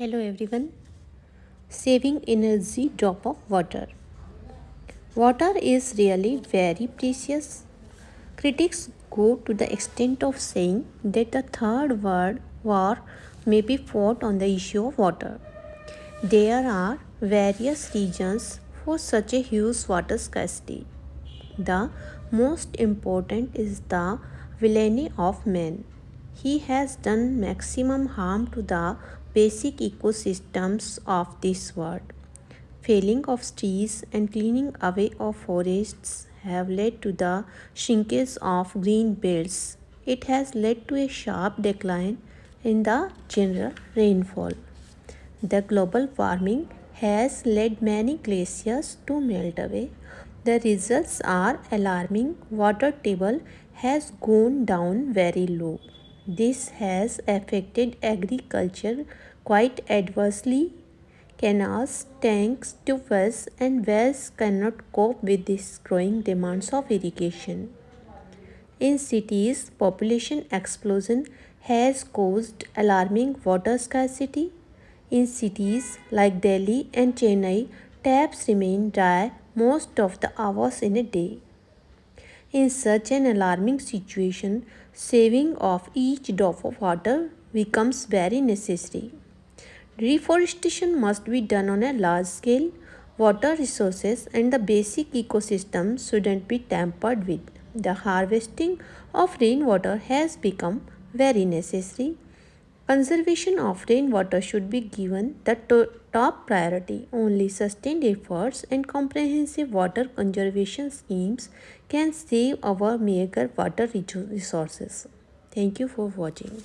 Hello everyone. Saving energy drop of water. Water is really very precious. Critics go to the extent of saying that the third world war may be fought on the issue of water. There are various reasons for such a huge water scarcity. The most important is the villainy of man. He has done maximum harm to the basic ecosystems of this world. Felling of trees and cleaning away of forests have led to the shrinkage of green belts. It has led to a sharp decline in the general rainfall. The global warming has led many glaciers to melt away. The results are alarming. Water table has gone down very low. This has affected agriculture quite adversely. Canals, tanks, tubes and wells cannot cope with these growing demands of irrigation. In cities, population explosion has caused alarming water scarcity. In cities like Delhi and Chennai, taps remain dry most of the hours in a day. In such an alarming situation, saving of each drop of water becomes very necessary. Reforestation must be done on a large scale. Water resources and the basic ecosystem shouldn't be tampered with. The harvesting of rainwater has become very necessary. Conservation of rainwater should be given the top priority. Only sustained efforts and comprehensive water conservation schemes can save our meager water resources. Thank you for watching.